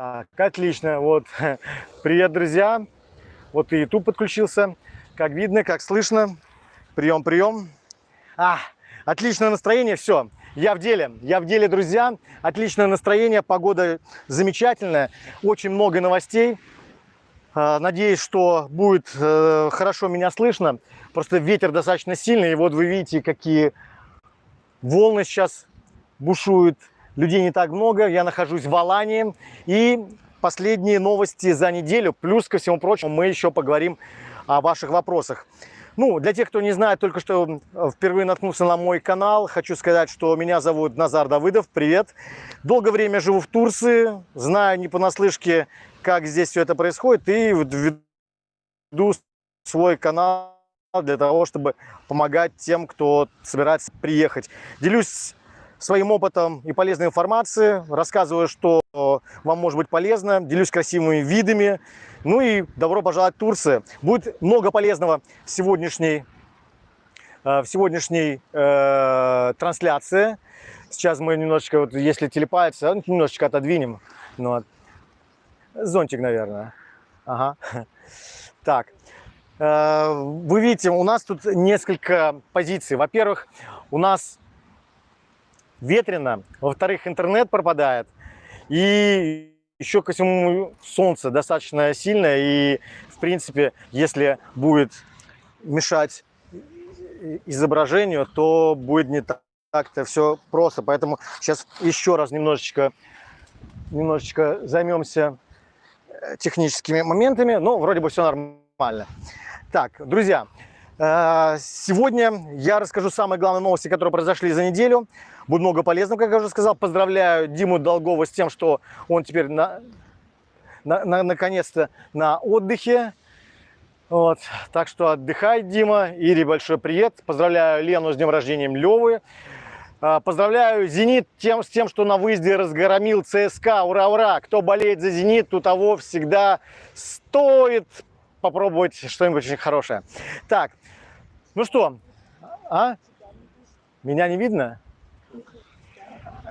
Так, отлично. Вот, привет, друзья. Вот и YouTube подключился. Как видно, как слышно. Прием, прием. А, отличное настроение, все. Я в деле, я в деле, друзья. Отличное настроение, погода замечательная. Очень много новостей. А, надеюсь, что будет э, хорошо меня слышно. Просто ветер достаточно сильный. И вот вы видите, какие волны сейчас бушуют людей не так много, я нахожусь в Алании. И последние новости за неделю, плюс ко всему прочему, мы еще поговорим о ваших вопросах. Ну, для тех, кто не знает, только что впервые наткнулся на мой канал, хочу сказать, что меня зовут Назар Давыдов, привет. Долгое время живу в Турции, знаю не понаслышке, как здесь все это происходит, и веду свой канал для того, чтобы помогать тем, кто собирается приехать. Делюсь своим опытом и полезной информацией, рассказываю, что вам может быть полезно, делюсь красивыми видами. Ну и добро пожаловать в Турцию. Будет много полезного в сегодняшней, э, в сегодняшней э, трансляции. Сейчас мы немножечко, вот, если телепается, ну, немножечко отодвинем. Ну. Зонтик, наверное. Ага. Так. Э, вы видите, у нас тут несколько позиций. Во-первых, у нас ветрено, во-вторых, интернет пропадает, и еще ко всему солнце достаточно сильное, и, в принципе, если будет мешать изображению, то будет не так-то все просто. Поэтому сейчас еще раз немножечко, немножечко займемся э, техническими моментами. Ну, вроде бы все нормально. Так, друзья, сегодня я расскажу самые главные новости, которые произошли за неделю. Будет много полезного, как я уже сказал. Поздравляю Диму Долгова с тем, что он теперь на, на, на, наконец-то на отдыхе. Вот. Так что отдыхай, Дима. Ири, большой привет. Поздравляю Лену с днем рождения Левы. А, поздравляю «Зенит» тем, с тем, что на выезде разгромил ЦСКА. Ура, ура! Кто болеет за «Зенит», у того всегда стоит попробовать что-нибудь очень хорошее. Так, ну что, а? Меня не видно?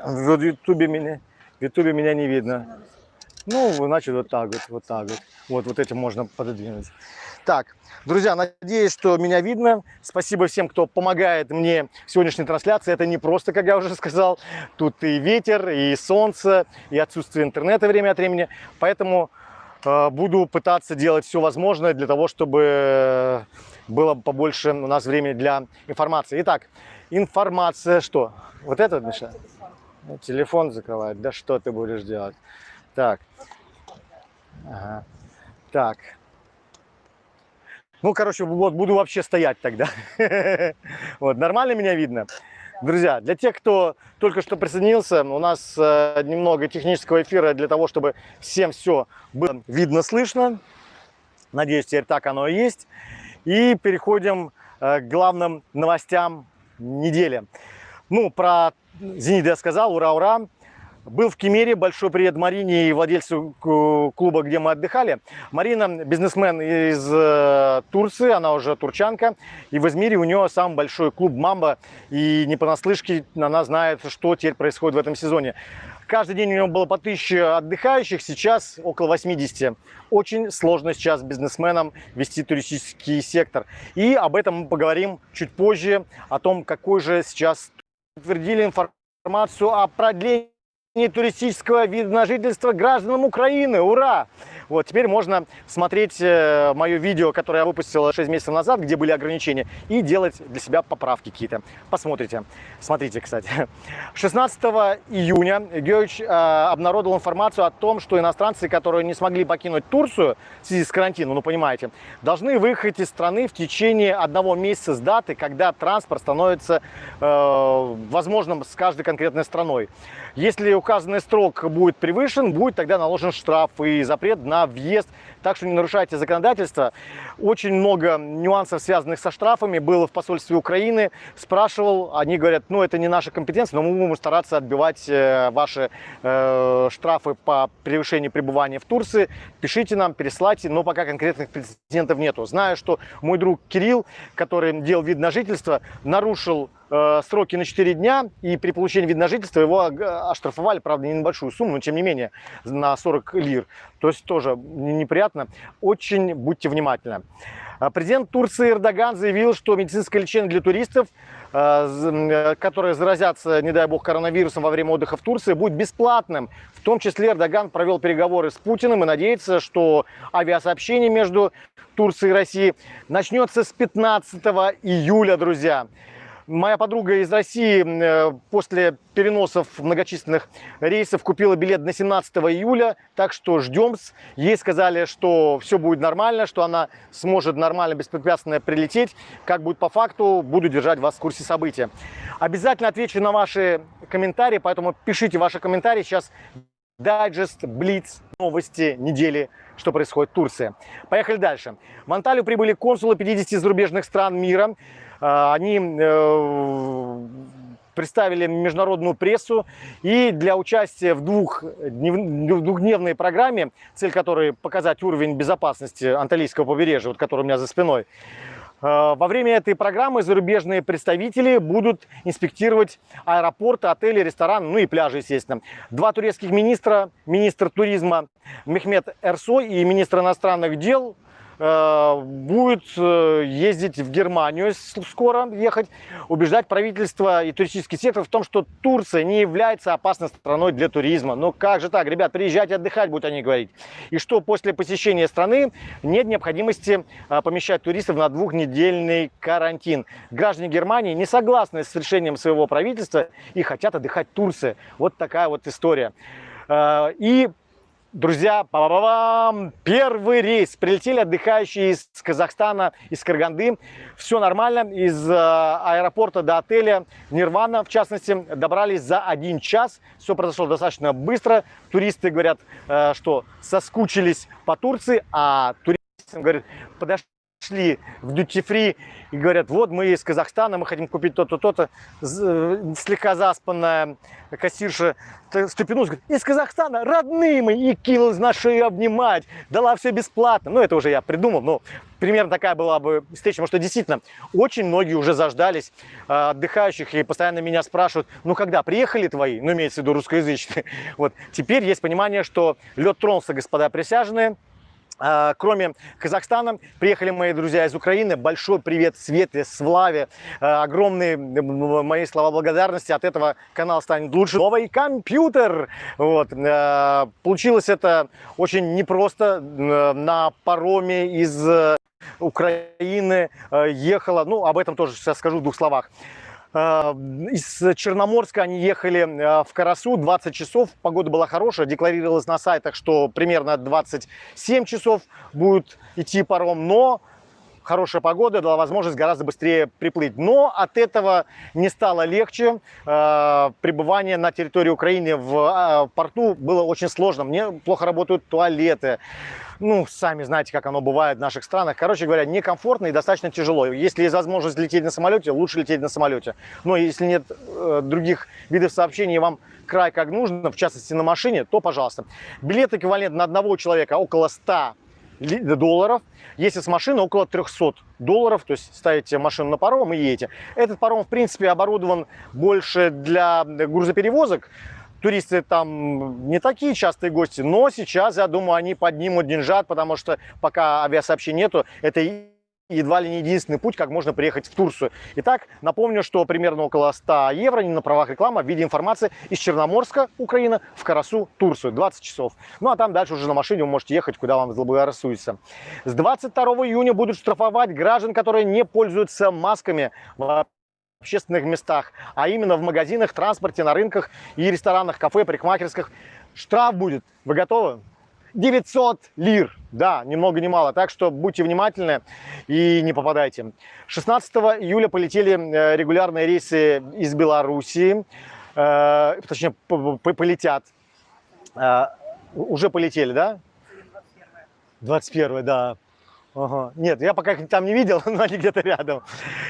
В Ютубе меня, в Ютубе меня не видно. Ну, значит, вот так вот, вот так вот. Вот, вот этим можно пододвинуть. Так, друзья, надеюсь, что меня видно. Спасибо всем, кто помогает мне в сегодняшней трансляции. Это не просто, как я уже сказал, тут и ветер, и солнце, и отсутствие интернета время от времени. Поэтому буду пытаться делать все возможное для того, чтобы было побольше у нас времени для информации. Итак, информация что? Вот это? Ну, телефон закрывает. Да что ты будешь делать? Так. Ага. Так. Ну, короче, вот буду вообще стоять тогда. Вот, нормально меня видно? Друзья, для тех, кто только что присоединился, у нас э, немного технического эфира для того, чтобы всем все было видно, слышно. Надеюсь, теперь так оно и есть. И переходим э, к главным новостям недели. Ну, про Зенит я сказал, ура-ура. Был в Кемере, большой привет Марине и владельцу клуба, где мы отдыхали. Марина бизнесмен из э, Турции, она уже турчанка. И в Измире у нее самый большой клуб «Мамба». И не понаслышке она знает, что теперь происходит в этом сезоне. Каждый день у него было по 1000 отдыхающих, сейчас около 80. Очень сложно сейчас бизнесменам вести туристический сектор. И об этом мы поговорим чуть позже, о том, какой же сейчас подтвердили информацию о продлении туристического вида на жительство гражданам Украины. Ура! Вот, теперь можно смотреть э, мое видео, которое я выпустил 6 месяцев назад, где были ограничения, и делать для себя поправки какие-то. Посмотрите. Смотрите, кстати. 16 июня Георгиевич э, обнародовал информацию о том, что иностранцы, которые не смогли покинуть Турцию в связи с карантином, ну, понимаете, должны выехать из страны в течение одного месяца с даты, когда транспорт становится э, возможным с каждой конкретной страной. Если указанный срок будет превышен, будет тогда наложен штраф и запрет на въезд. Так что не нарушайте законодательство. Очень много нюансов, связанных со штрафами, было в посольстве Украины. Спрашивал, они говорят, ну это не наша компетенция, но мы будем стараться отбивать э, ваши э, штрафы по превышению пребывания в Турции. Пишите нам, переслайте, но пока конкретных прецедентов нету. Знаю, что мой друг Кирилл, который делал вид на жительство, нарушил э, сроки на 4 дня, и при получении вида на жительство его оштрафовали, правда, не небольшую сумму, но тем не менее на 40 лир. То есть тоже не- неприятно. Очень будьте внимательны. А Президент Турции Эрдоган заявил, что медицинское лечение для туристов, э, э, которые заразятся, не дай бог, коронавирусом во время отдыха в Турции, будет бесплатным. В том числе Эрдоган провел переговоры с Путиным и надеется, что авиасообщение между Турцией и Россией начнется с 15 июля, друзья. Моя подруга из России э, после переносов многочисленных рейсов купила билет на 17 июля, так что ждем. Ей сказали, что все будет нормально, что она сможет нормально, беспрепятственно прилететь. Как будет по факту, буду держать вас в курсе события. Обязательно отвечу на ваши комментарии, поэтому пишите ваши комментарии. Сейчас дайджест, блиц, новости недели, что происходит в Турции. Поехали дальше. В Анталию прибыли консулы 50 зарубежных стран мира. А, Они э, представили международную прессу и для участия в двух, в двухдневной программе, цель которой показать уровень безопасности Анталийского побережья, вот который у меня за спиной, Э, Во время этой программы зарубежные представители будут инспектировать аэропорты, отели, рестораны, ну и пляжи, естественно. Два турецких министра, министр туризма Мехмед Эрсой и министр иностранных дел будет э, ездить в Германию скоро ехать, убеждать правительство и туристический сектор в том, что Турция не является опасной страной для туризма. Ну как же так, ребят, приезжайте отдыхать, будут они говорить. И что после посещения страны нет необходимости а, помещать туристов на двухнедельный карантин. Граждане Германии не согласны с решением своего правительства и хотят отдыхать в Турции. Вот такая вот история. А, И Друзья, па ба бам первый рейс. Прилетели отдыхающие из Казахстана, из Караганды. Все нормально. Из э, аэропорта до отеля Нирвана, в частности, добрались за один час. Все произошло достаточно быстро. Туристы говорят, э, что соскучились по Турции, а туристы говорят, подошли в дьюти-фри и говорят, вот мы из Казахстана, мы хотим купить то-то, то-то. Э, Слегка заспанная кассирша встрепенулась, говорит, из Казахстана, родные мы, и кинулась на шею обнимать, дала все бесплатно. Ну, это уже я придумал, но примерно такая была бы встреча, потому что действительно очень многие уже заждались э, отдыхающих и постоянно меня спрашивают, ну, когда приехали твои, ну, имеется в виду русскоязычные. Вот, теперь есть понимание, что лед тронулся, господа присяжные, а, Кроме Казахстана, приехали мои друзья из Украины. Большой привет Свете, Славе. А, Огромные мои слова благодарности. От этого канал станет лучше. Новый компьютер. Вот. а, Получилось это очень непросто. На пароме из э, Украины э, ехала. Ну, об этом тоже сейчас скажу в двух словах. Э, Из Черноморска они ехали э, в Карасу 20 часов. Погода была хорошая. Декларировалось на сайтах, что примерно 27 часов будет идти паром. Но хорошая погода дала возможность гораздо быстрее приплыть. Но от этого не стало легче. Э, Пребывание на территории Украины в э, порту было очень сложно. Мне плохо работают туалеты. Ну, сами знаете, как оно бывает в наших странах. Короче говоря, некомфортно и достаточно тяжело. Если есть возможность лететь на самолете, лучше лететь на самолете. Но если нет э, других видов сообщений, вам край как нужно, в частности на машине, то пожалуйста. Билет эквивалент на одного человека около 100 ли- долларов. Если с машины около 300 долларов, то есть ставите машину на паром и едете. Этот паром, в принципе, оборудован больше для грузоперевозок. Туристы там не такие частые гости, но сейчас, я думаю, они поднимут деньжат, потому что пока авиасообщения нету, это едва ли не единственный путь, как можно приехать в Турцию. Итак, напомню, что примерно около 100 евро, не на правах рекламы, в виде информации из Черноморска, Украина, в Карасу, Турцию, 20 часов. Ну а там дальше уже на машине вы можете ехать, куда вам заблагорассудится. С 22 июня будут штрафовать граждан, которые не пользуются масками в общественных местах, а именно в магазинах, транспорте, на рынках и ресторанах, кафе, парикмахерских. Штраф будет. Вы готовы? 900 лир. Да, ни много ни мало. Так что будьте внимательны и не попадайте. 16 июля полетели э, регулярные рейсы из Белоруссии. Э, Точнее, полетят. Э, Уже полетели, да? 21 да. Ага. Нет, я пока их там не видел, но они где-то рядом.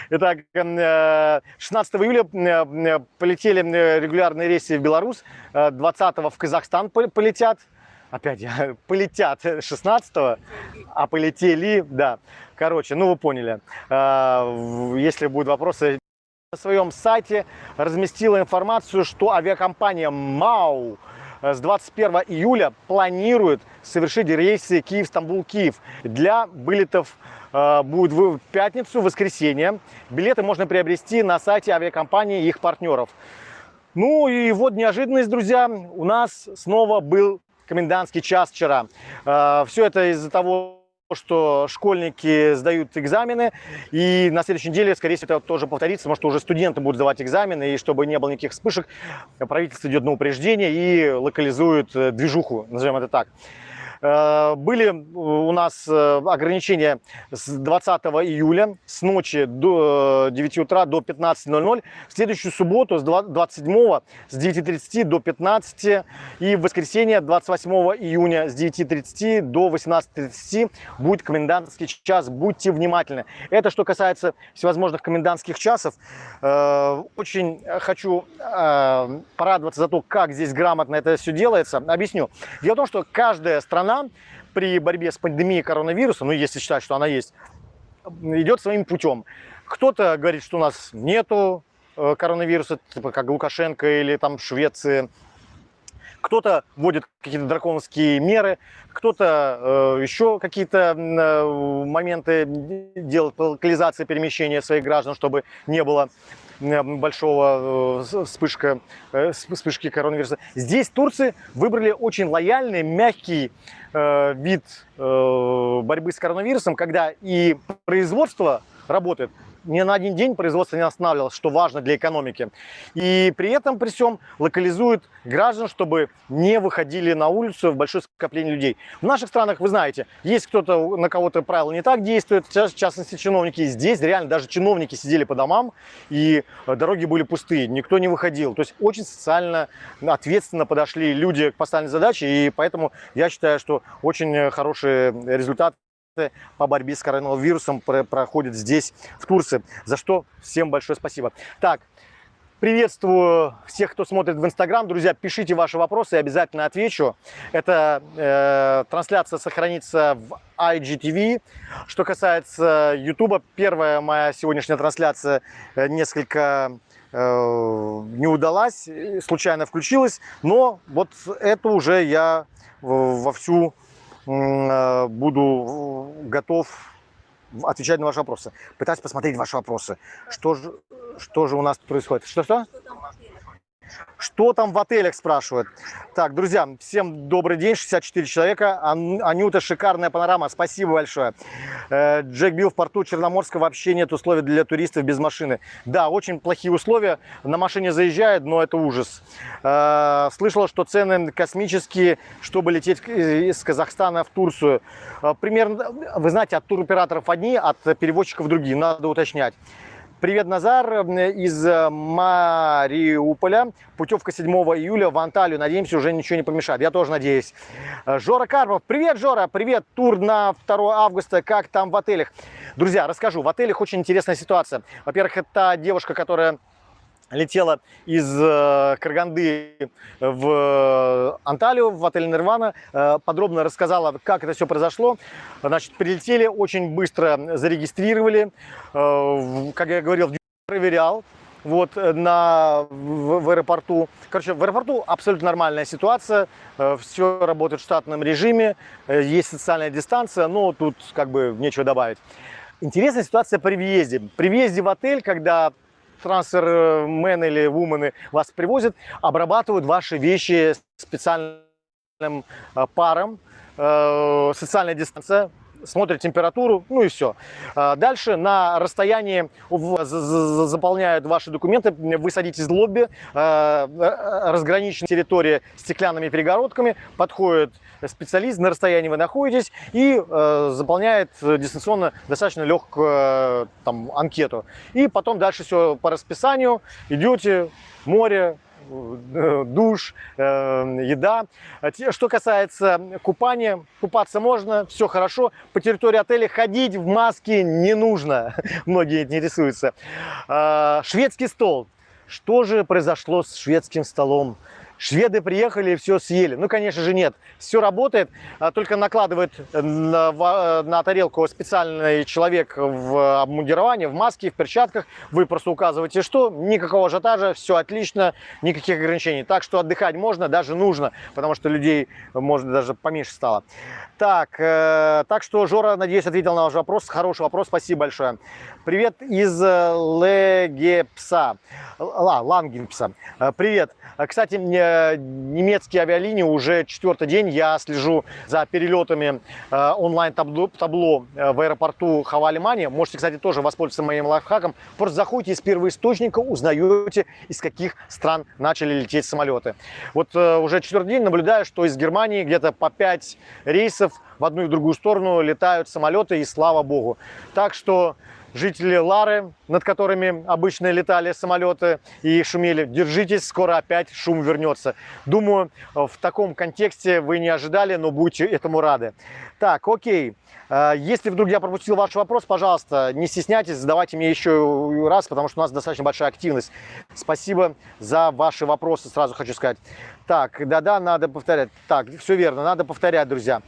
Итак, э, 16 июля э, э, полетели э, регулярные рейсы в Беларусь, э, 20 в Казахстан пол- полетят. Опять полетят 16 а полетели, да. Короче, ну вы поняли. В- Если будут вопросы, на своем сайте разместила информацию, что авиакомпания МАУ с 21 июля планирует совершить рейсы Киев-Стамбул-Киев для вылетов э, будет в пятницу, в воскресенье. Билеты можно приобрести на сайте авиакомпании и их партнеров. Ну и вот неожиданность, друзья, у нас снова был комендантский час вчера. Э, Все это из-за того, что школьники сдают экзамены, и на следующей неделе, скорее всего, это тоже повторится, потому что уже студенты будут сдавать экзамены, и чтобы не было никаких вспышек, правительство идет на упреждение и локализует э, движуху, назовем это так. Э, были у нас э, ограничения с 20 июля с ночи до 9 э, утра до 15.00. В следующую субботу с 27 с 9.30 до 15 и в воскресенье 28 июня с 9.30 до 18.30 будет комендантский час. Будьте внимательны. Это что касается всевозможных комендантских часов. Очень хочу порадоваться за то, как здесь грамотно это все делается. Объясню. Дело в том, что каждая страна страна при борьбе с пандемией коронавируса, ну если считать, что она есть, идет своим путем. Кто-то говорит, что у нас нету э, коронавируса, типа как Лукашенко или там Швеция. Кто-то вводит какие-то драконовские меры, кто-то э, еще какие-то э, моменты делает локализации перемещения своих граждан, чтобы не было большого э, вспышка, э, вспышки коронавируса. Здесь турцы выбрали очень лояльный, мягкий э, вид борьбы с коронавирусом, когда и производство работает ни на один день производство не останавливалось, что важно для экономики. И при этом, при всем, локализуют граждан, чтобы не выходили на улицу в большое скопление людей. В наших странах, вы знаете, есть кто-то, на кого-то правила не так действуют, в частности чиновники. Здесь реально даже чиновники сидели по домам, и дороги были пустые, никто не выходил. То есть очень социально ответственно подошли люди к поставленной задаче, и поэтому я считаю, что очень хороший результат по борьбе с коронавирусом проходит здесь, в Турции, за что всем большое спасибо. Так, Приветствую всех, кто смотрит в Инстаграм. Друзья, пишите ваши вопросы, я обязательно отвечу. Эта э, трансляция сохранится в IGTV. Что касается YouTube, первая моя сегодняшняя трансляция э, несколько э, не удалась, случайно включилась. Но вот это уже я вовсю буду готов отвечать на ваши вопросы. Пытаюсь посмотреть ваши вопросы. Что же, что же у нас происходит? Что-что? Что там в отелях, спрашивают. Так, друзья, всем добрый день, 64 человека. Ан Анюта, шикарная панорама, спасибо большое. Э, Джек Билл в порту Черноморска вообще нет условий для туристов без машины. Да, очень плохие условия, на машине заезжают, но это ужас. Э, слышала, что цены космические, чтобы лететь из Казахстана в Турцию. Э, примерно, вы знаете, от туроператоров одни, от перевозчиков другие, надо уточнять. Привет, Назар из э, Мариуполя. Путевка 7 июля в Анталию. Надеемся, уже ничего не помешает. Я тоже надеюсь. Э, Жора Карпов. Привет, Жора. Привет. Тур на 2 августа. Как там в отелях? Друзья, расскажу. В отелях очень интересная ситуация. Во-первых, это девушка, которая летела из э, Караганды в Анталию, в отель Нирвана, э, подробно рассказала, как это все произошло. Значит, прилетели, очень быстро зарегистрировали, э, как я говорил, проверял, вот на, в, в аэропорту. Короче, в аэропорту абсолютно нормальная ситуация, все работает в штатном режиме, есть социальная дистанция, но тут как бы нечего добавить. Интересная ситуация при въезде. При въезде в отель, когда трансфермены или вумены вас привозят, обрабатывают ваши вещи специальным э, паром, э, социальная дистанция, смотрят температуру, ну и все. А дальше на расстоянии заполняют ваши документы, вы садитесь в лобби, э, разграничена территория стеклянными перегородками, подходит специалист, на расстоянии вы находитесь и э, заполняет дистанционно достаточно легкую э, там, анкету. И потом дальше все по расписанию, идете, море, э, душ, э, еда. Что касается купания, купаться можно, все хорошо. По территории отеля ходить в маске не нужно, многие интересуются. Э, шведский стол. Что же произошло с шведским столом? Шведы приехали и все съели. Ну, конечно же, нет. Все работает, а только накладывает на, на тарелку специальный человек в обмундировании, в маске, в перчатках. Вы просто указываете, что никакого ажиотажа, все отлично, никаких ограничений. Так что отдыхать можно, даже нужно, потому что людей, может, даже поменьше стало. Так, э, так что, Жора, надеюсь, ответил на ваш вопрос. Хороший вопрос, спасибо большое. Привет из э, Легепса, а, Лангенпса. Э, привет. Э, немецкие авиалинии уже четвертый день. Я слежу за перелетами онлайн-табло табло в аэропорту Хавалимани. Можете, кстати, тоже воспользоваться моим лайфхаком. Просто заходите из первоисточника, узнаете, из каких стран начали лететь самолеты. Вот уже четвертый день наблюдаю, что из Германии где-то по 5 рейсов в одну и другую сторону летают самолеты, и слава богу. Так что жители Лары, над которыми обычно летали самолеты и шумели. Держитесь, скоро опять шум вернется. Думаю, в таком контексте вы не ожидали, но будете этому рады. Так, окей. Э, если вдруг я пропустил ваш вопрос, пожалуйста, не стесняйтесь, задавайте мне еще раз, потому что у нас достаточно большая активность. Спасибо за ваши вопросы, сразу хочу сказать. Так, да-да, надо повторять. Так, все верно, надо повторять, друзья.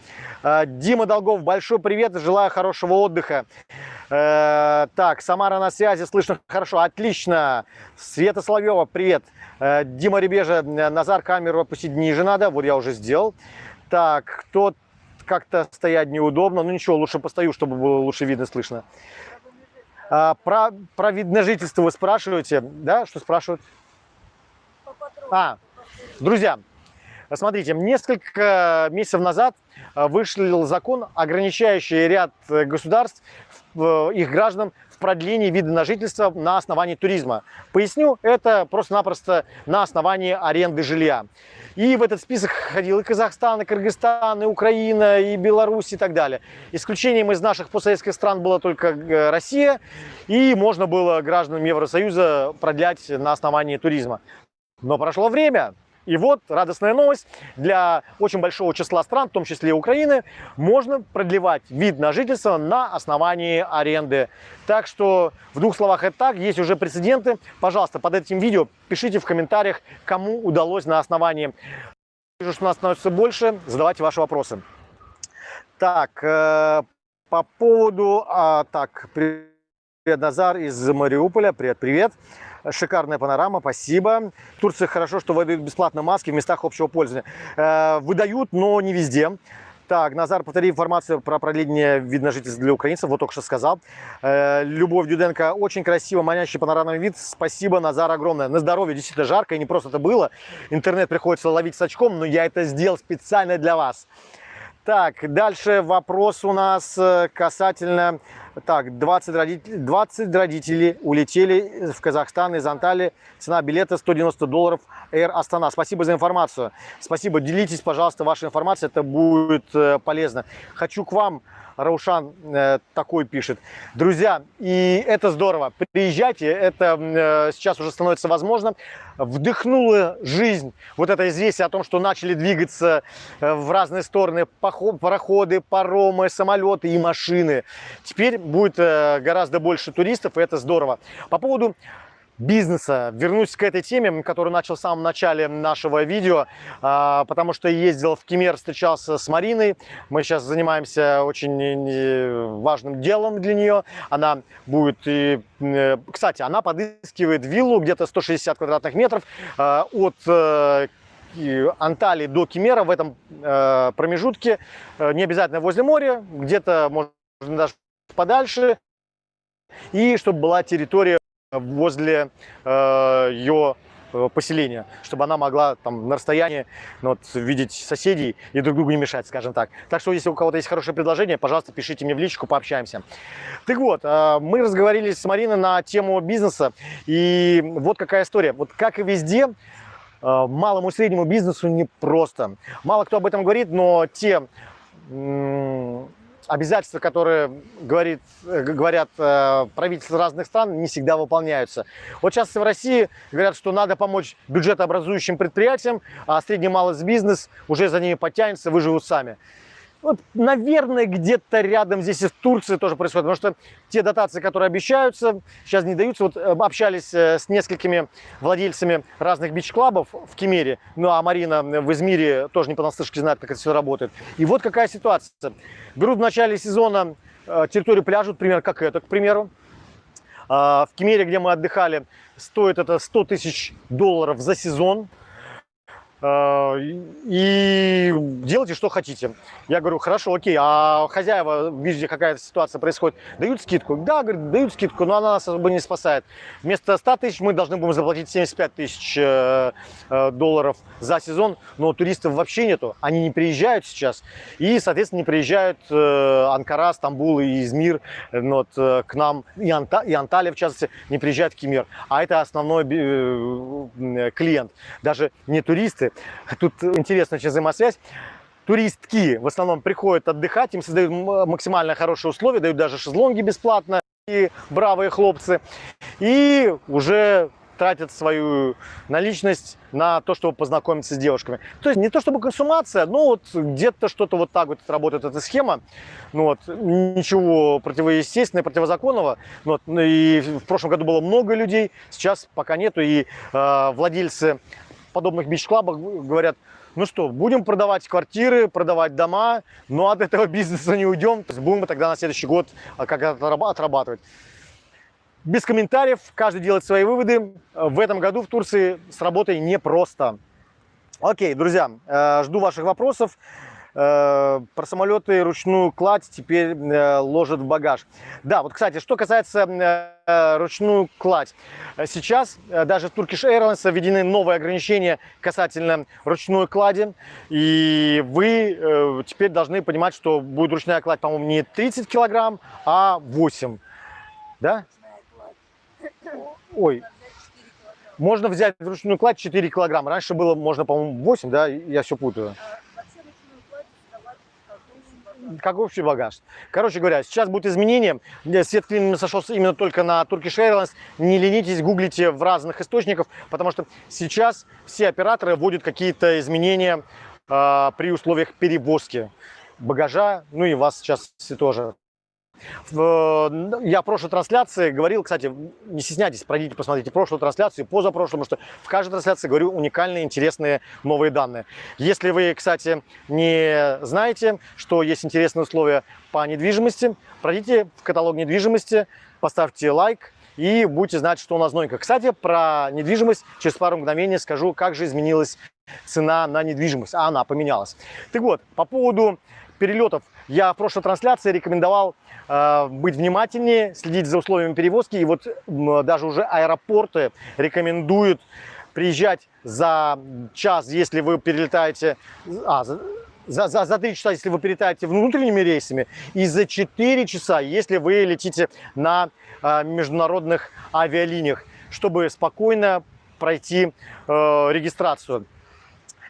Э, Дима Долгов, большой привет, желаю хорошего отдыха. Э, так, Самара на связи, слышно хорошо, отлично. Света Соловьева, привет. Дима Ребежа, Назар камеру опустить ниже надо, вот я уже сделал. Так, кто как-то стоять неудобно. Ну ничего, лучше постою, чтобы было лучше видно, слышно. А, про, про вид на жительство вы спрашиваете, да? Что спрашивают? А, друзья, смотрите, несколько месяцев назад а, вышел закон, ограничающий ряд государств, их граждан в продлении вида на жительство на основании туризма. Поясню, это просто-напросто на основании аренды жилья. И в этот список ходил и Казахстан, и Кыргызстан, и Украина, и Беларусь и так далее. Исключением из наших постсоветских стран была только э, Россия, и можно было гражданам Евросоюза продлять на основании туризма. Но прошло время, и вот радостная новость, для очень большого числа стран, в том числе Украины, можно продлевать вид на жительство на основании аренды. Так что в двух словах это так, есть уже прецеденты. Пожалуйста, под этим видео пишите в комментариях, кому удалось на основании. Вижу, что нас становится больше, задавайте ваши вопросы. Так, э, по поводу... А, так, привет, Назар из Мариуполя, привет-привет. Шикарная панорама, спасибо. В Турции хорошо, что выдают бесплатно маски в местах общего пользования. Э, выдают, но не везде. Так, Назар, повтори информацию про продление вид на жительство для украинцев. Вот только что сказал. Э, Любовь Дюденко. Очень красиво, манящий панорамный вид. Спасибо, Назар, огромное. На здоровье. Действительно жарко. И не просто это было. Интернет приходится ловить с очком, но я это сделал специально для вас. Так, дальше вопрос у нас э, касательно... Так, 20 родителей, 20 родителей улетели в Казахстан из Анталии. Цена билета 190 долларов Air Астана. Спасибо за информацию. Спасибо. Делитесь, пожалуйста, вашей информацией. Это будет э, полезно. Хочу к вам Раушан э, такой пишет. Друзья, и это здорово. Приезжайте, это э, сейчас уже становится возможным. Вдохнула жизнь вот это известие о том, что начали двигаться э, в разные стороны пароходы, паромы, самолеты и машины. Теперь будет э, гораздо больше туристов, и это здорово. По поводу бизнеса. Вернусь к этой теме, которую начал в самом начале нашего видео, а, потому что ездил в Кемер, встречался с Мариной. Мы сейчас занимаемся очень важным делом для нее. Она будет, э, кстати, она подыскивает виллу где-то 160 квадратных метров а, от э, Анталии до Кемера в этом э, промежутке, не обязательно возле моря, где-то, можно даже подальше, и чтобы была территория возле э, ее э, поселения, чтобы она могла там на расстоянии ну, вот, видеть соседей и друг другу не мешать, скажем так. Так что, если у кого-то есть хорошее предложение, пожалуйста, пишите мне в личку, пообщаемся. Так вот, э, мы разговаривали с Мариной на тему бизнеса, и вот какая история. Вот как и везде, э, малому и среднему бизнесу непросто. Мало кто об этом говорит, но те обязательства, которые говорит, э, говорят э, правительства разных стран, не всегда выполняются. Вот сейчас в России говорят, что надо помочь бюджетообразующим предприятиям, а средний малый бизнес уже за ними подтянется, выживут сами. Вот, наверное, где-то рядом здесь и в Турции тоже происходит, потому что те дотации, которые обещаются, сейчас не даются. Вот э, общались э, с несколькими владельцами разных бич-клабов в Кемере, ну а Марина в Измире тоже не понаслышке знает, как это все работает. И вот какая ситуация. Берут в начале сезона э, территорию пляжа, например, как это, к примеру. А, в Кемере, где мы отдыхали, стоит это 100 тысяч долларов за сезон. А, и делайте, что хотите. Я говорю, хорошо, окей, а хозяева, видите, какая-то ситуация происходит, дают скидку? Да, говорит, дают скидку, но она нас особо не спасает. Вместо 100 тысяч мы должны будем заплатить 75 тысяч э, э, долларов за сезон, но туристов вообще нету, они не приезжают сейчас, и, соответственно, не приезжают э, Анкара, Стамбул и Измир вот, к нам, и, Анта, и Анталия, в частности, не приезжают в Кемер. А это основной клиент, даже не туристы, Тут интересная очень взаимосвязь. Туристки в основном приходят отдыхать, им создают максимально хорошие условия, дают даже шезлонги бесплатно, и бравые хлопцы. И уже тратят свою наличность на то, чтобы познакомиться с девушками. То есть не то чтобы консумация, но вот где-то что-то вот так вот работает эта схема. Ну вот, ничего противоестественного, противозаконного. Ну вот, и в прошлом году было много людей, сейчас пока нету. И э, владельцы подобных бич-клабах говорят, ну что, будем продавать квартиры, продавать дома, но от этого бизнеса не уйдем, то есть будем тогда на следующий год а, как-то отрабатывать. Без комментариев, каждый делает свои выводы. В этом году в Турции с работой непросто. Окей, друзья, э, жду ваших вопросов. Э, про самолеты ручную кладь теперь э, ложат в багаж. Да, вот, кстати, что касается э, ручную кладь. Сейчас даже в Turkish Airlines введены новые ограничения касательно ручной клади. И вы теперь должны понимать, что будет ручная кладь, по-моему, не 30 килограмм, а 8. Да? Ой, можно взять ручную кладь 4 килограмма. Раньше было, можно, по-моему, 8, да? Я все путаю как общий багаж. Короче говоря, сейчас будет изменение. Свет клин сошелся именно только на Turkish Airlines. Не ленитесь, гуглите в разных источниках, потому что сейчас все операторы вводят какие-то изменения э, при условиях перевозки багажа, ну и вас сейчас тоже. Я в прошлой трансляции говорил, кстати, не стесняйтесь, пройдите, посмотрите прошлую трансляцию, позапрошлую, потому что в каждой трансляции говорю уникальные, интересные новые данные. Если вы, кстати, не знаете, что есть интересные условия по недвижимости, пройдите в каталог недвижимости, поставьте лайк, и будете знать, что у нас новенькое. Кстати, про недвижимость через пару мгновений скажу, как же изменилась цена на недвижимость, а она поменялась. Так вот, по поводу перелетов я в прошлой трансляции рекомендовал э, быть внимательнее, следить за условиями перевозки. И вот э, даже уже аэропорты рекомендуют приезжать за час, если вы перелетаете... А, за, за, за, за 3 часа, если вы перелетаете внутренними рейсами, и за 4 часа, если вы летите на э, международных авиалиниях, чтобы спокойно пройти э, регистрацию.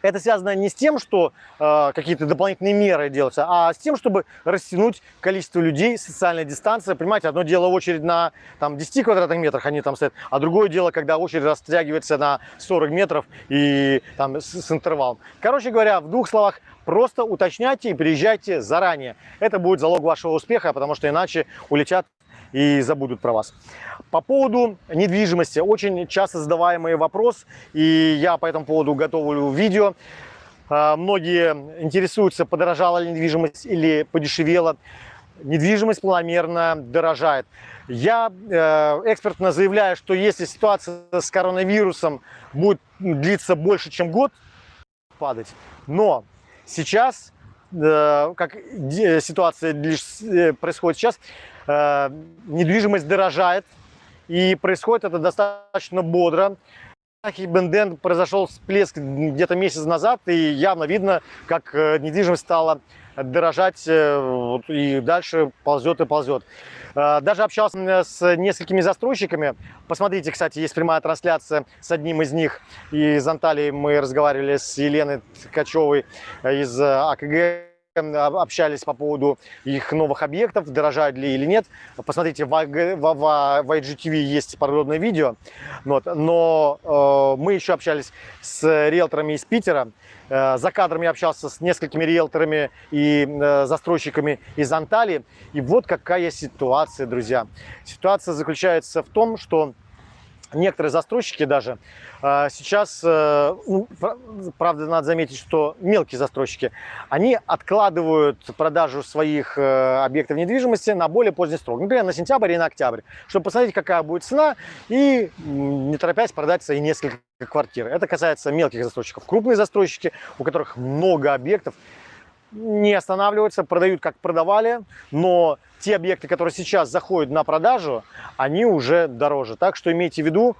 Это связано не с тем, что э, какие-то дополнительные меры делаются, а с тем, чтобы растянуть количество людей, социальная дистанция. Понимаете, одно дело очередь на там, 10 квадратных метрах, они там стоят, а другое дело, когда очередь растягивается на 40 метров и там с, с интервалом. Короче говоря, в двух словах, просто уточняйте и приезжайте заранее. Это будет залог вашего успеха, потому что иначе улетят и забудут про вас. По поводу недвижимости, очень часто задаваемый вопрос, и я по этому поводу готовлю видео. А, многие интересуются, подорожала ли недвижимость или подешевела. Недвижимость планомерно дорожает. Я э, экспертно заявляю, что если ситуация с коронавирусом будет длиться больше, чем год, падать. Но сейчас, э, как ситуация э, происходит сейчас, Э, недвижимость дорожает, и происходит это достаточно бодро. Бенден произошел всплеск где-то месяц назад, и явно видно, как э, недвижимость стала дорожать э, и дальше ползет и ползет. Даже общался с несколькими застройщиками. Посмотрите, кстати, есть прямая трансляция с одним из них. Из Анталии мы разговаривали с Еленой Ткачевой из АКГ общались по поводу их новых объектов, дорожают ли или нет. Посмотрите, в, в, в, в IGTV есть подробное видео. Вот. Но э, мы еще общались с риэлторами из Питера. Э, за кадром я общался с несколькими риэлторами и э, застройщиками из Анталии. И вот какая ситуация, друзья. Ситуация заключается в том, что некоторые застройщики даже а, сейчас, э, ну, правда, надо заметить, что мелкие застройщики, они откладывают продажу своих э, объектов недвижимости на более поздний срок, например, на сентябрь и на октябрь, чтобы посмотреть, какая будет цена и не торопясь продать свои несколько квартир. Это касается мелких застройщиков. Крупные застройщики, у которых много объектов, не останавливаются, продают как продавали, но те объекты, которые сейчас заходят на продажу, они уже дороже. Так что имейте в виду,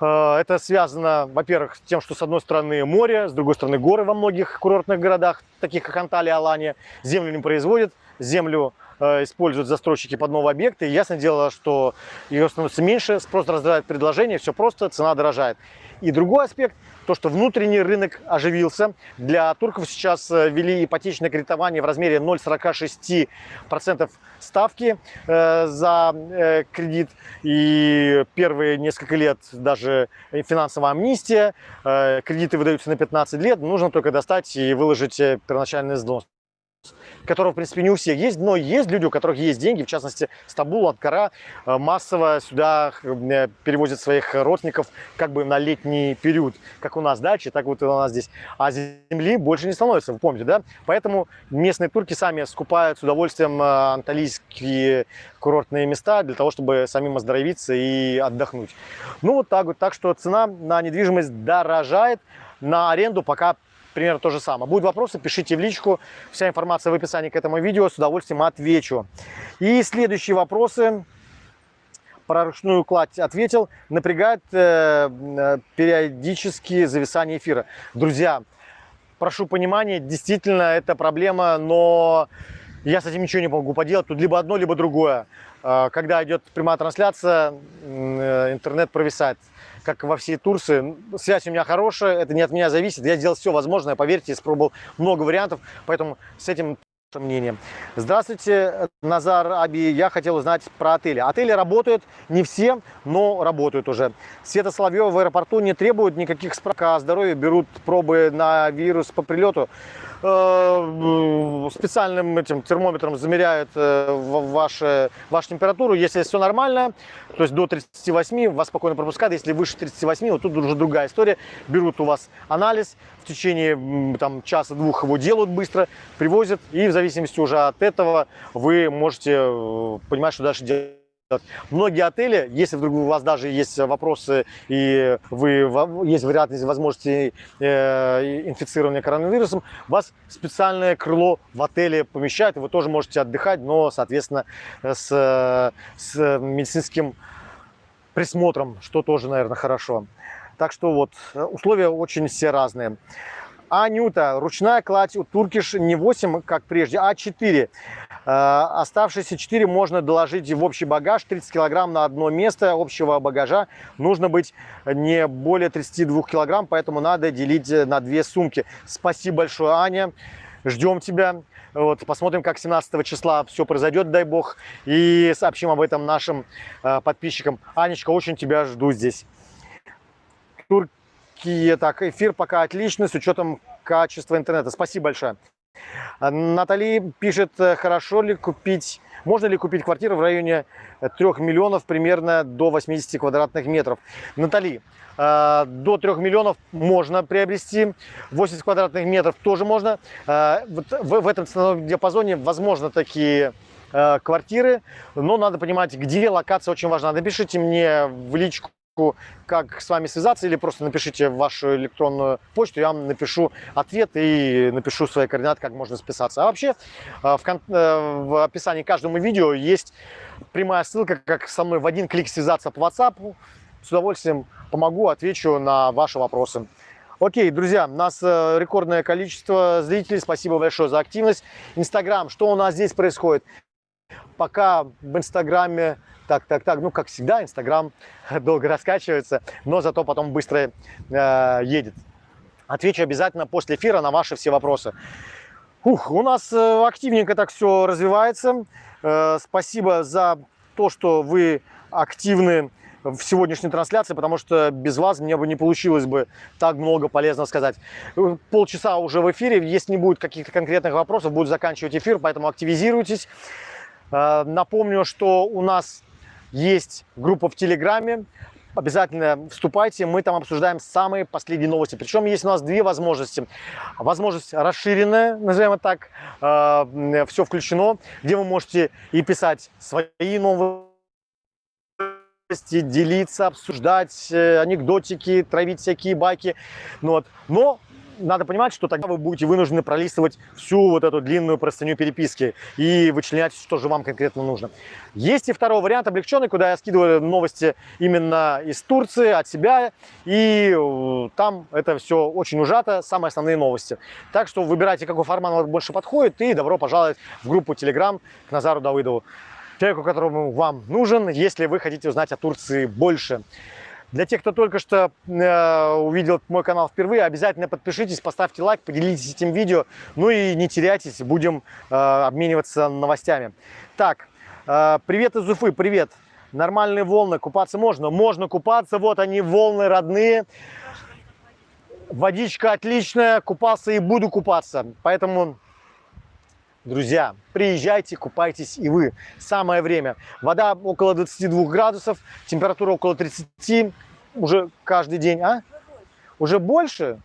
э, это связано, во-первых, с тем, что с одной стороны море, с другой стороны горы во многих курортных городах, таких как Анталия, Алания. Землю не производят, землю э, используют застройщики под новые объекты. И ясное дело, что ее становится меньше, спрос раздражает предложение, все просто, цена дорожает. И другой аспект, то, что внутренний рынок оживился. Для турков сейчас э, ввели ипотечное кредитование в размере 0,46% ставки э, за э, кредит. И первые несколько лет даже финансовая амнистия. Кредиты выдаются на 15 лет. Нужно только достать и выложить первоначальный взнос которого, в принципе, не у всех есть, но есть люди, у которых есть деньги, в частности, Стамбул, Анкара э, массово сюда э, перевозят своих родственников как бы на летний период, как у нас дачи, так вот и у нас здесь. А земли больше не становится, вы помните, да? Поэтому местные турки сами скупают с удовольствием э, анталийские курортные места для того, чтобы самим оздоровиться и отдохнуть. Ну вот так вот, так что цена на недвижимость дорожает, на аренду пока примерно то же самое. Будут вопросы, пишите в личку. Вся информация в описании к этому видео. С удовольствием отвечу. И следующие вопросы. Про ручную кладь ответил. Напрягает э, э, периодически зависание эфира. Друзья, прошу понимания, действительно это проблема, но я с этим ничего не могу поделать. Тут либо одно, либо другое. Э, когда идет прямая трансляция, э, интернет провисает как во всей Турции. Связь у меня хорошая, это не от меня зависит. Я сделал все возможное, поверьте, испробовал много вариантов, поэтому с этим мнение. Здравствуйте, Назар Аби. Я хотел узнать про отели. Отели работают, не все, но работают уже. Света Соловьева в аэропорту не требует никаких справок о здоровье, берут пробы на вирус по прилету. Э, специальным этим термометром замеряют э, вашу, вашу температуру. Если все нормально, то есть до 38, вас спокойно пропускают. Если выше 38, вот тут уже другая история. Берут у вас анализ, в течение там, часа-двух его делают быстро, привозят. И в зависимости уже от этого вы можете э, понимать, что дальше делать. Многие отели, если вдруг у вас даже есть вопросы и вы, есть вероятность возможности э, инфицирования коронавирусом, вас специальное крыло в отеле помещают, и вы тоже можете отдыхать, но, соответственно, с, с медицинским присмотром, что тоже, наверное, хорошо. Так что вот, условия очень все разные. Анюта, ручная кладь у Туркиш не 8, как прежде, а 4. Э, оставшиеся 4 можно доложить в общий багаж. 30 килограмм на одно место общего багажа. Нужно быть не более 32 килограмм, поэтому надо делить на две сумки. Спасибо большое, Аня. Ждем тебя. Вот, посмотрим, как 17 числа все произойдет, дай бог. И сообщим об этом нашим э, подписчикам. Анечка, очень тебя жду здесь. Туркия, так, эфир пока отличный, с учетом качества интернета. Спасибо большое. Натали пишет, э, хорошо ли купить, можно ли купить квартиру в районе 3 миллионов, примерно до 80 квадратных метров. Натали, э, до 3 миллионов можно приобрести, 80 квадратных метров тоже можно. Э, в этом ценовом диапазоне возможно такие квартиры, но надо понимать, где локация очень важна. Напишите мне в личку как с вами связаться, или просто напишите вашу электронную почту, я вам напишу ответ и напишу свои координаты, как можно списаться. А вообще э, в, э, в описании каждому видео есть прямая ссылка, как со мной в один клик связаться по WhatsApp. С удовольствием помогу, отвечу на ваши вопросы. Окей, друзья, у нас э, рекордное количество зрителей. Спасибо большое за активность. Инстаграм, что у нас здесь происходит? Пока в Инстаграме так, так, так. Ну, как всегда, Инстаграм долго раскачивается, но зато потом быстро э, едет. Отвечу обязательно после эфира на ваши все вопросы. Ух, у нас э, активненько так все развивается. Э, спасибо за то, что вы активны в сегодняшней трансляции, потому что без вас мне бы не получилось бы так много полезного сказать. Э, полчаса уже в эфире, если не будет каких-то конкретных вопросов, буду заканчивать эфир, поэтому активизируйтесь. Напомню, что у нас есть группа в Телеграме, обязательно вступайте, мы там обсуждаем самые последние новости. Причем есть у нас две возможности. Возможность расширенная, назовем это так, э, все включено, где вы можете и писать свои новости, делиться, обсуждать э, анекдотики, травить всякие байки. Ну, вот. Но надо понимать, что тогда вы будете вынуждены пролистывать всю вот эту длинную простыню переписки и вычленять, что же вам конкретно нужно. Есть и второй вариант облегченный, куда я скидываю новости именно из Турции, от себя, и э, там это все очень ужато, самые основные новости. Так что выбирайте, какой формат вам больше подходит, и добро пожаловать в группу Telegram к Назару Давыдову, человеку, которому вам нужен, если вы хотите узнать о Турции больше. Для тех, кто только что э, увидел мой канал впервые, обязательно подпишитесь, поставьте лайк, поделитесь этим видео. Ну и не теряйтесь, будем э, обмениваться новостями. Так, э, привет из Уфы, привет. Нормальные волны, купаться можно? Можно купаться, вот они, волны родные. Водичка отличная, купался и буду купаться. Поэтому Друзья, приезжайте, купайтесь и вы. Самое время. Вода около 22 градусов, температура около 30 уже каждый день. А? Уже больше?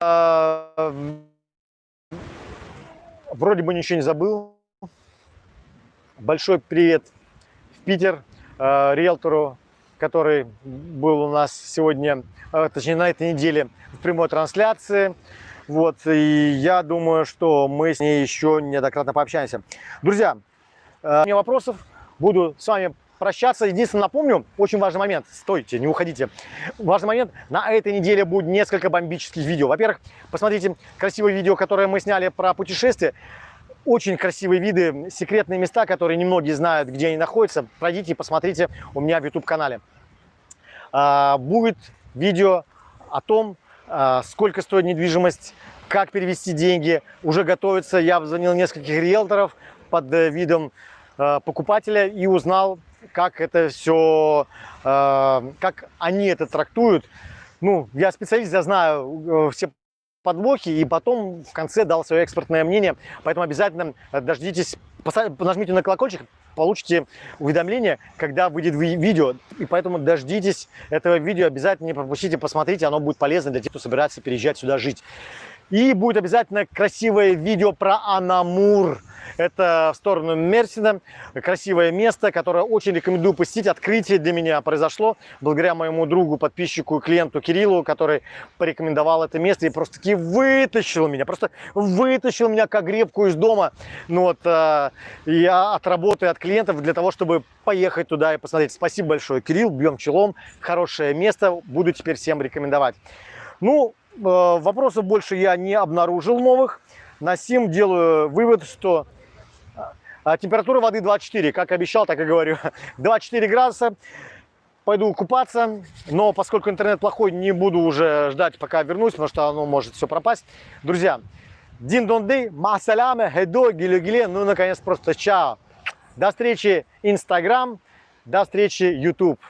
А, вроде бы ничего не забыл. Большой привет в Питер а, риэлтору, который был у нас сегодня, а, точнее на этой неделе в прямой трансляции. Вот, и я думаю, что мы с ней еще неоднократно пообщаемся. Друзья, э, у меня вопросов, буду с вами прощаться. Единственное, напомню, очень важный момент. Стойте, не уходите. Важный момент. На этой неделе будет несколько бомбических видео. Во-первых, посмотрите красивое видео, которое мы сняли про путешествие. Очень красивые виды, секретные места, которые немногие знают, где они находятся. Пройдите и посмотрите у меня в YouTube-канале. А, будет видео о том, сколько стоит недвижимость, как перевести деньги. Уже готовится. Я обзвонил нескольких риэлторов под э, видом э, покупателя и узнал, как это все, э, как они это трактуют. Ну, я специалист, я знаю все подвохи, и потом в конце дал свое экспертное мнение. Поэтому обязательно дождитесь, нажмите на колокольчик, получите уведомление, когда выйдет видео. И поэтому дождитесь этого видео, обязательно не пропустите, посмотрите, оно будет полезно для тех, кто собирается переезжать сюда жить. И будет обязательно красивое видео про Анамур. Это в сторону Мерсина. Красивое место, которое очень рекомендую посетить. Открытие для меня произошло благодаря моему другу, подписчику и клиенту Кириллу, который порекомендовал это место и просто таки вытащил меня. Просто вытащил меня как гребку из дома. Ну вот, э, я от работы, от клиентов для того, чтобы поехать туда и посмотреть. Спасибо большое, Кирилл. Бьем челом. Хорошее место. Буду теперь всем рекомендовать. Ну, вопросов больше я не обнаружил новых. На сим делаю вывод, что а температура воды 24, как обещал, так и говорю. 24 градуса. Пойду купаться, но поскольку интернет плохой, не буду уже ждать, пока вернусь, потому что оно может все пропасть. Друзья, дин дон дей, масаляме, хедо, гиле гиле, ну наконец просто чао. До встречи Инстаграм, до встречи YouTube.